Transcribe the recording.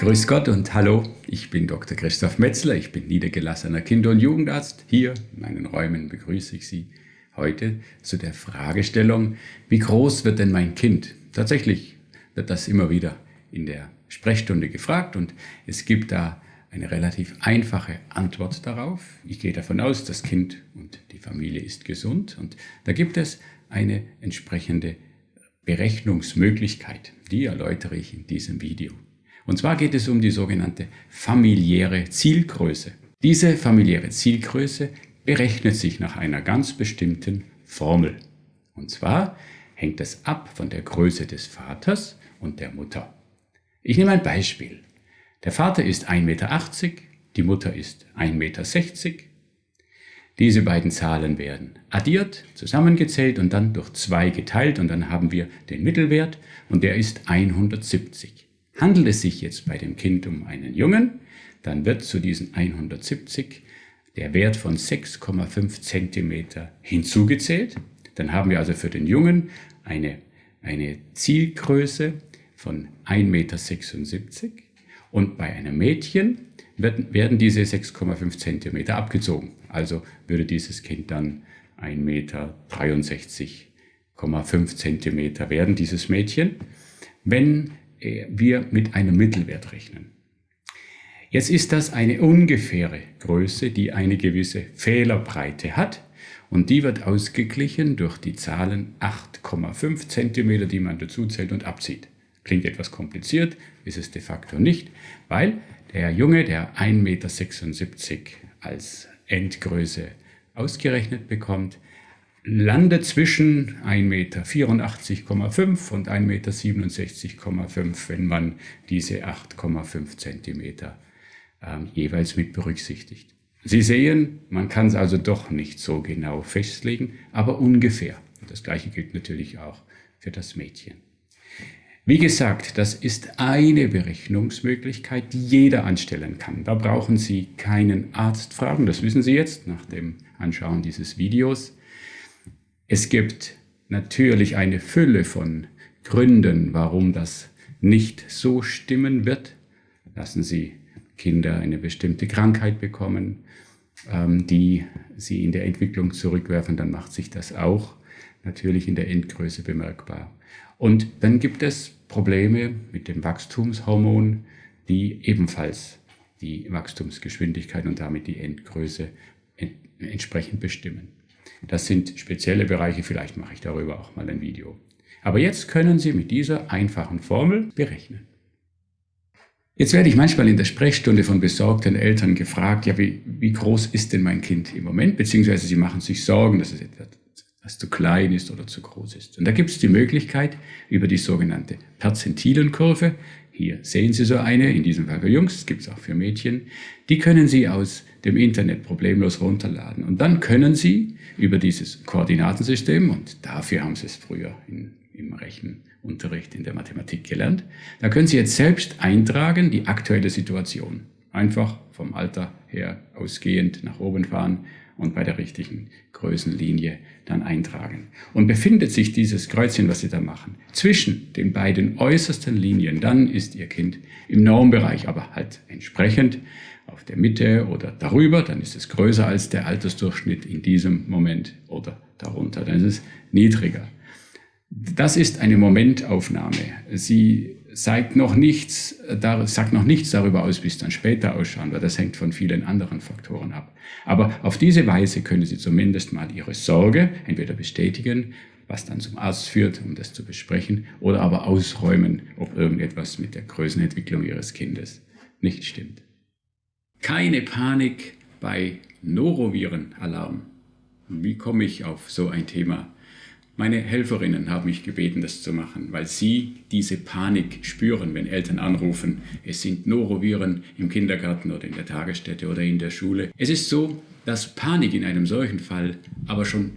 Grüß Gott und hallo, ich bin Dr. Christoph Metzler, ich bin niedergelassener Kinder- und Jugendarzt. Hier in meinen Räumen begrüße ich Sie heute zu der Fragestellung, wie groß wird denn mein Kind? Tatsächlich wird das immer wieder in der Sprechstunde gefragt und es gibt da eine relativ einfache Antwort darauf. Ich gehe davon aus, das Kind und die Familie ist gesund und da gibt es eine entsprechende Berechnungsmöglichkeit. Die erläutere ich in diesem Video. Und zwar geht es um die sogenannte familiäre Zielgröße. Diese familiäre Zielgröße berechnet sich nach einer ganz bestimmten Formel. Und zwar hängt es ab von der Größe des Vaters und der Mutter. Ich nehme ein Beispiel. Der Vater ist 1,80 Meter, die Mutter ist 1,60 Meter. Diese beiden Zahlen werden addiert, zusammengezählt und dann durch 2 geteilt und dann haben wir den Mittelwert und der ist 170. Handelt es sich jetzt bei dem Kind um einen Jungen, dann wird zu diesen 170 der Wert von 6,5 cm hinzugezählt. Dann haben wir also für den Jungen eine, eine Zielgröße von 1,76 m und bei einem Mädchen werden, werden diese 6,5 cm abgezogen. Also würde dieses Kind dann 1,63,5 cm werden, dieses Mädchen. Wenn wir mit einem Mittelwert rechnen. Jetzt ist das eine ungefähre Größe, die eine gewisse Fehlerbreite hat und die wird ausgeglichen durch die Zahlen 8,5 cm, die man dazu zählt und abzieht. Klingt etwas kompliziert, ist es de facto nicht, weil der Junge, der 1,76 Meter als Endgröße ausgerechnet bekommt, landet zwischen 1,84,5 Meter und 1,67,5 Meter, wenn man diese 8,5 Zentimeter äh, jeweils mit berücksichtigt. Sie sehen, man kann es also doch nicht so genau festlegen, aber ungefähr. Das gleiche gilt natürlich auch für das Mädchen. Wie gesagt, das ist eine Berechnungsmöglichkeit, die jeder anstellen kann. Da brauchen Sie keinen Arzt fragen, das wissen Sie jetzt nach dem Anschauen dieses Videos. Es gibt natürlich eine Fülle von Gründen, warum das nicht so stimmen wird. Lassen Sie Kinder eine bestimmte Krankheit bekommen, ähm, die sie in der Entwicklung zurückwerfen, dann macht sich das auch natürlich in der Endgröße bemerkbar. Und dann gibt es Probleme mit dem Wachstumshormon, die ebenfalls die Wachstumsgeschwindigkeit und damit die Endgröße entsprechend bestimmen. Das sind spezielle Bereiche, vielleicht mache ich darüber auch mal ein Video. Aber jetzt können Sie mit dieser einfachen Formel berechnen. Jetzt werde ich manchmal in der Sprechstunde von besorgten Eltern gefragt, ja, wie, wie groß ist denn mein Kind im Moment? Beziehungsweise sie machen sich Sorgen, dass es etwas das zu klein ist oder zu groß ist. Und da gibt es die Möglichkeit, über die sogenannte Perzentilenkurve hier sehen Sie so eine, in diesem Fall für Jungs, gibt es auch für Mädchen. Die können Sie aus dem Internet problemlos runterladen. Und dann können Sie über dieses Koordinatensystem, und dafür haben Sie es früher in, im Rechenunterricht in der Mathematik gelernt, da können Sie jetzt selbst eintragen die aktuelle Situation. Einfach vom Alter her ausgehend nach oben fahren und bei der richtigen Größenlinie dann eintragen. Und befindet sich dieses Kreuzchen, was Sie da machen, zwischen den beiden äußersten Linien, dann ist Ihr Kind im Normbereich, aber halt entsprechend auf der Mitte oder darüber, dann ist es größer als der Altersdurchschnitt in diesem Moment oder darunter, dann ist es niedriger. Das ist eine Momentaufnahme. Sie sagt noch nichts, sagt noch nichts darüber aus, wie es dann später ausschauen wird. Das hängt von vielen anderen Faktoren ab. Aber auf diese Weise können Sie zumindest mal Ihre Sorge entweder bestätigen, was dann zum Arzt führt, um das zu besprechen, oder aber ausräumen, ob irgendetwas mit der Größenentwicklung Ihres Kindes nicht stimmt. Keine Panik bei Norovirenalarm. Wie komme ich auf so ein Thema? Meine Helferinnen haben mich gebeten, das zu machen, weil sie diese Panik spüren, wenn Eltern anrufen, es sind Noroviren im Kindergarten oder in der Tagesstätte oder in der Schule. Es ist so, dass Panik in einem solchen Fall aber schon